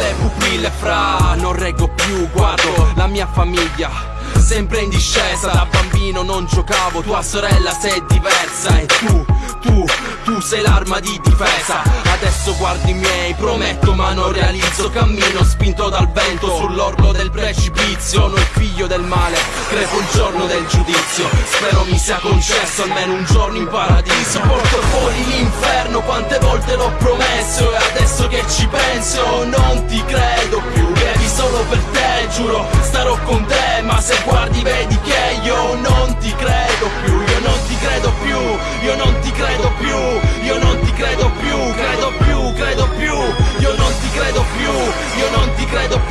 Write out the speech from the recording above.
le pupille fra Non reggo più, guardo la mia famiglia Sempre in discesa, da bambino non giocavo Tua sorella sei diversa e tu, tu, tu sei l'arma di difesa. Adesso guardi i miei, prometto ma non realizzo Cammino spinto dal vento sull'orlo del precipizio Sono il figlio del male, crepo il giorno del giudizio. Spero mi sia concesso almeno un giorno in paradiso. Porto fuori l'inferno, quante volte l'ho promesso E adesso giuro starò con te Ma se guardi vedi che io non ti credo più Io non ti credo più, io non ti credo più Io non ti credo più, credo più, credo più Io non ti credo più, io non ti credo più